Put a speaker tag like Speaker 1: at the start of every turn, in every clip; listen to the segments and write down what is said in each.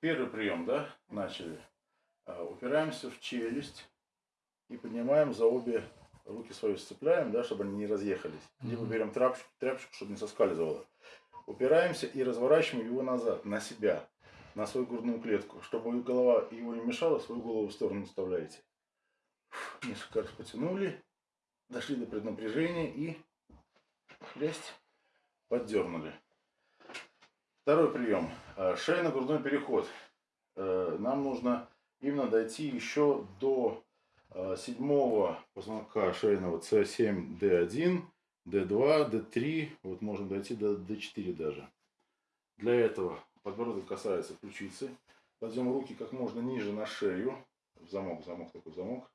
Speaker 1: Первый прием, да, начали. А, упираемся в челюсть и поднимаем за обе руки свои сцепляем, да, чтобы они не разъехались. Либо берем тряпочку, тряпочку, чтобы не соскальзывало. Упираемся и разворачиваем его назад, на себя, на свою грудную клетку. Чтобы голова его не мешала, свою голову в сторону вставляете. Несколько раз потянули, дошли до преднапряжения и хлясть, поддернули. Второй прием. Э, Шейно-грудной переход. Э, нам нужно именно дойти еще до э, седьмого позвонка шейного C7, D1, D2, D3. Вот можно дойти до D4 даже. Для этого подбородок касается ключицы. Кладем руки как можно ниже на шею. В замок, замок такой замок.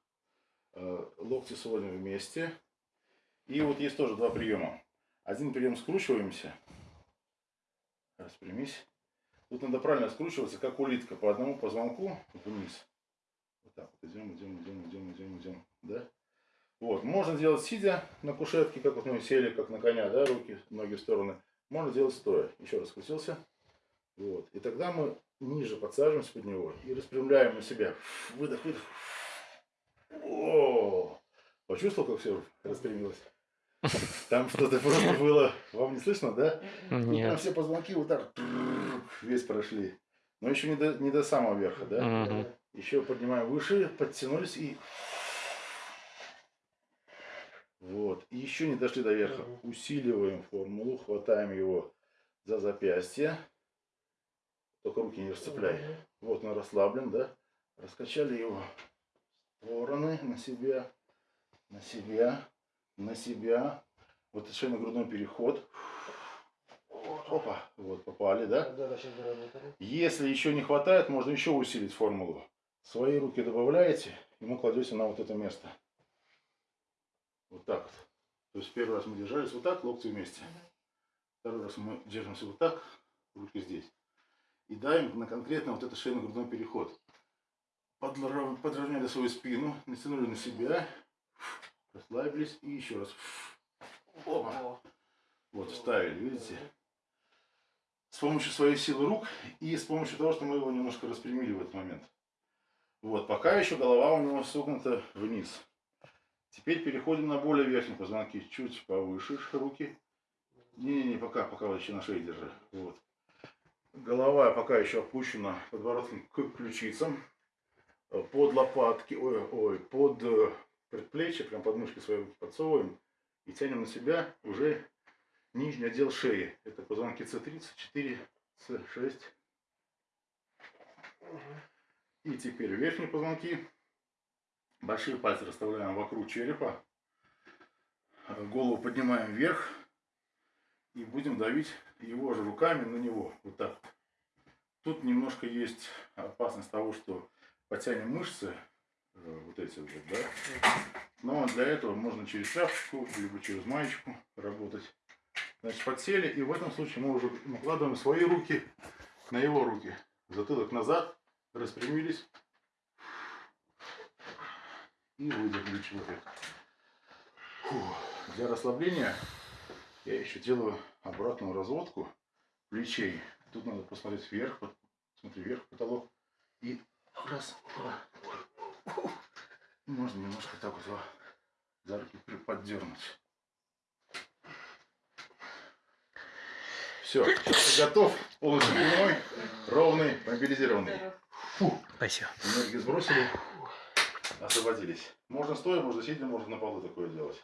Speaker 1: Локти сводим вместе. И вот есть тоже два приема. Один прием скручиваемся. Распрямись. Тут надо правильно скручиваться, как улитка, по одному позвонку вниз. Вот так вот идем, идем, идем, идем, идем, идем. Да? Вот. Можно делать сидя на кушетке, как вот мы сели, как на коня, да, руки, ноги в стороны. Можно делать стоя. Еще раз скрутился. Вот. И тогда мы ниже подсаживаемся под него и распрямляем на себя. Выдох, выдох. О! Почувствовал, как все распрямилось? Там что-то просто было. Вам не слышно, да?
Speaker 2: Нет.
Speaker 1: Там все позвонки вот так весь прошли. Но еще не до, не до самого верха, да?
Speaker 2: Угу.
Speaker 1: Еще поднимаем выше, подтянулись и... Вот. И еще не дошли до верха. Усиливаем формулу, хватаем его за запястье. Только руки не расцепляй. Вот он расслаблен, да? Раскачали его в стороны, на себя, на себя на себя. Вот шейно-грудной переход. Опа, вот попали, да? Если еще не хватает, можно еще усилить формулу. Свои руки добавляете, и мы кладете на вот это место. Вот так вот. То есть первый раз мы держались вот так, локти вместе. Второй раз мы держимся вот так, руки здесь. И давим на конкретно вот этот шейно-грудной переход. Подровняли свою спину, натянули на себя Расслабились и еще раз. Опа. Вот, вставили, видите? С помощью своей силы рук и с помощью того, что мы его немножко распрямили в этот момент. Вот, пока еще голова у него согнута вниз. Теперь переходим на более верхние позвонки, чуть повыше руки. Не-не-не, пока, пока вот еще на шее держи. Вот. Голова пока еще опущена подбородком к ключицам. Под лопатки, ой, ой, под предплечье, прям подмышки свои подсовываем и тянем на себя уже нижний отдел шеи. Это позвонки С34, С6. И теперь верхние позвонки. Большие пальцы расставляем вокруг черепа. Голову поднимаем вверх. И будем давить его же руками на него. Вот так. Тут немножко есть опасность того, что потянем мышцы вот эти вот, да. Но для этого можно через тряпочку, либо через маечку работать. Значит, подсели, и в этом случае мы уже накладываем свои руки на его руки. Затылок назад, распрямились и выдохнули человек. Фу. Для расслабления я еще делаю обратную разводку плечей. Тут надо посмотреть вверх, смотри, вверх потолок. И раз, два, можно немножко так вот за руки поддернуть. Все, готов. Полностью прямой, ровный, мобилизированный. Фу.
Speaker 2: Спасибо.
Speaker 1: Энергию сбросили, освободились. Можно стоя, можно сидя, можно на полу такое делать.